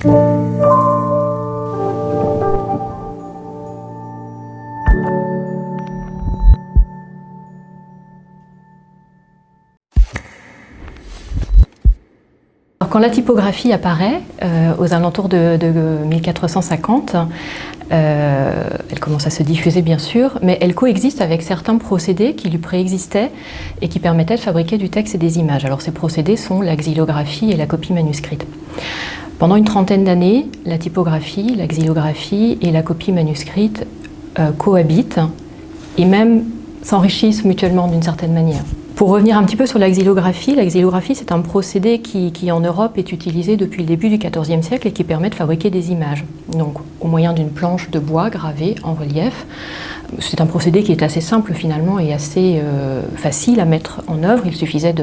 quand la typographie apparaît, euh, aux alentours de, 1450, euh, elle commence à se diffuser bien sûr, mais elle coexiste avec certains procédés qui lui préexistaient et qui permettaient de fabriquer du texte et des images. Alors ces procédés sont la xylographie et la copie manuscrite. Pendant une trentaine d'années, la typographie, la xylographie et la copie manuscrite euh, cohabitent et même s'enrichissent mutuellement d'une certaine manière. Pour revenir un petit peu sur la xylographie, la xylographie c'est un procédé qui, en Europe est utilisé depuis le début du XIVe siècle et qui permet de fabriquer des images, donc au moyen d'une planche de bois gravée en relief. C'est un procédé qui est assez simple finalement et assez euh, facile à mettre en œuvre. Il suffisait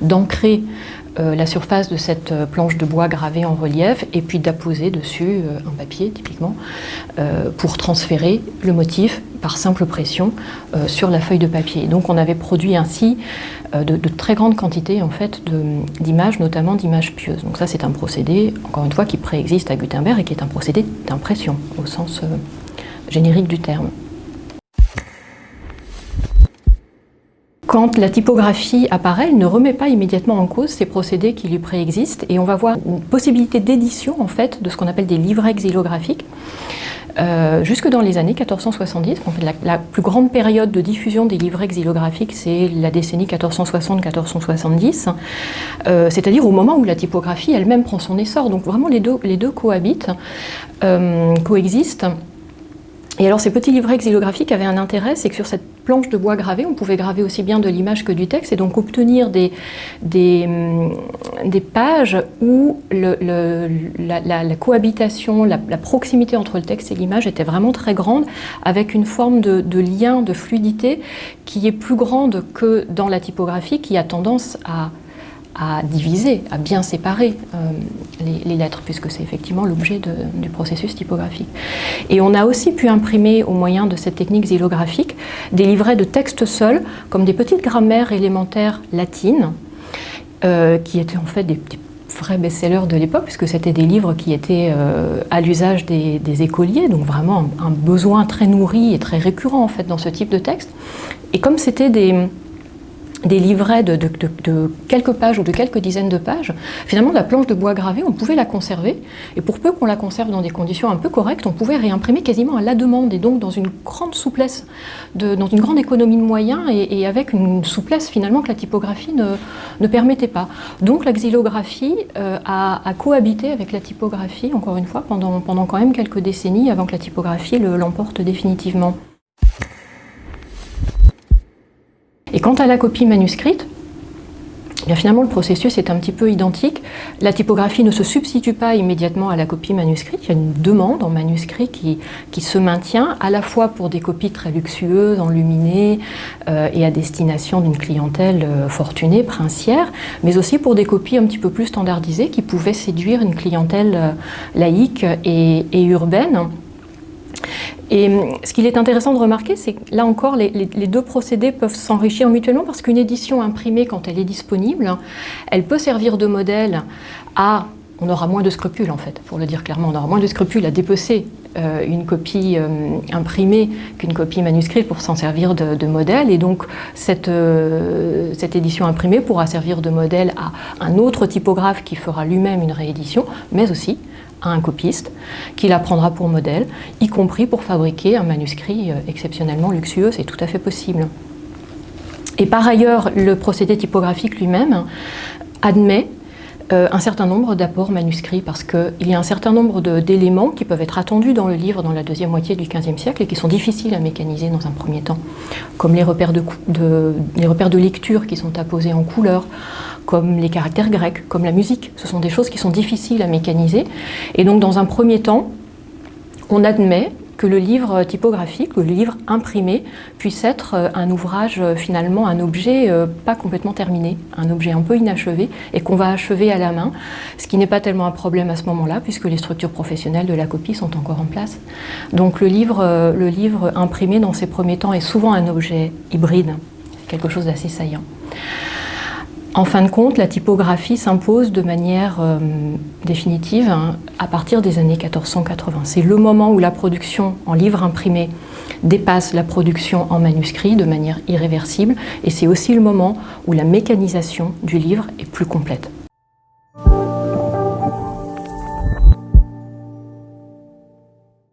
d'ancrer euh, la surface de cette euh, planche de bois gravée en relief et puis d'apposer dessus euh, un papier typiquement pour transférer le motif par simple pression sur la feuille de papier. Donc on avait produit ainsi de, très grandes quantités en fait, d'images, notamment d'images pieuses. Donc ça c'est un procédé, encore une fois, qui préexiste à Gutenberg et qui est un procédé d'impression au sens générique du terme. Quand la typographie apparaît, elle ne remet pas immédiatement en cause ces procédés qui lui préexistent et on va voir une possibilité d'édition en fait de ce qu'on appelle des livrets xylographiques euh, jusque dans les années 1470. En fait, la, plus grande période de diffusion des livrets xylographiques, c'est la décennie 1460-1470, euh, c'est-à-dire au moment où la typographie elle-même prend son essor. Donc vraiment les deux, les deux cohabitent, euh, coexistent. Et alors ces petits livrets xylographiques avaient un intérêt, c'est que sur cette planche de bois gravée, on pouvait graver aussi bien de l'image que du texte et donc obtenir des, hum, pages où la, cohabitation, la, proximité entre le texte et l'image était vraiment très grande avec une forme de, lien, de fluidité qui est plus grande que dans la typographie qui a tendance à à diviser, à bien séparer euh, les, lettres, puisque c'est effectivement l'objet du processus typographique. Et on a aussi pu imprimer, au moyen de cette technique xylographique, des livrets de texte seuls, comme des petites grammaires élémentaires latines, euh, qui étaient en fait des, vrais best-sellers de l'époque, puisque c'était des livres qui étaient euh, à l'usage des, écoliers, donc vraiment un, un, besoin très nourri et très récurrent en fait dans ce type de texte. Et comme c'était des des livrets de, quelques pages ou de quelques dizaines de pages, finalement la planche de bois gravé, on pouvait la conserver, et pour peu qu'on la conserve dans des conditions un peu correctes, on pouvait réimprimer quasiment à la demande, et donc dans une grande souplesse, dans une grande économie de moyens, et, avec une souplesse finalement que la typographie ne, permettait pas. Donc la xylographie euh, a, cohabité avec la typographie, encore une fois, pendant, pendant quand même quelques décennies, avant que la typographie l'emporte définitivement. Quant à la copie manuscrite, eh finalement le processus est un petit peu identique. La typographie ne se substitue pas immédiatement à la copie manuscrite, il y a une demande en manuscrit qui, se maintient à la fois pour des copies très luxueuses, enluminées euh, et à destination d'une clientèle euh, fortunée, princière, mais aussi pour des copies un petit peu plus standardisées qui pouvaient séduire une clientèle euh, laïque et urbaine. Et hum, ce qu'il est intéressant de remarquer, c'est que là encore, les, deux procédés peuvent s'enrichir mutuellement parce qu'une édition imprimée, quand elle est disponible, elle peut servir de modèle à... On aura moins de scrupules, en fait, pour le dire clairement. On aura moins de scrupules à dépecer euh, une copie hum, imprimée qu'une copie manuscrite pour s'en servir de, modèle. Et donc, euh, cette édition imprimée pourra servir de modèle à un autre typographe qui fera lui-même une réédition, mais aussi à un copiste qui la prendra pour modèle, y compris pour fabriquer un manuscrit euh, exceptionnellement luxueux, c'est tout à fait possible. Et par ailleurs, le procédé typographique lui-même admet un certain nombre d'apports manuscrits parce qu'il y a un certain nombre d'éléments qui peuvent être attendus dans le livre dans la deuxième moitié du XVe siècle et qui sont difficiles à mécaniser dans un premier temps, comme les repères de, les repères de lecture qui sont apposés en couleur, comme les caractères grecs, comme la musique. Ce sont des choses qui sont difficiles à mécaniser. Et donc, dans un premier temps, on admet que le livre typographique, le livre imprimé, puisse être euh, un ouvrage, euh, finalement, un objet euh, pas complètement terminé, un objet un peu inachevé, et qu'on va achever à la main, ce qui n'est pas tellement un problème à ce moment-là, puisque les structures professionnelles de la copie sont encore en place. Donc le livre, le livre imprimé, dans ses premiers temps, est souvent un objet hybride, quelque chose d'assez saillant. En fin de compte, la typographie s'impose de manière euh, définitive hein, à partir des années 1480. C'est le moment où la production en livre imprimé dépasse la production en manuscrit de manière irréversible et c'est aussi le moment où la mécanisation du livre est plus complète.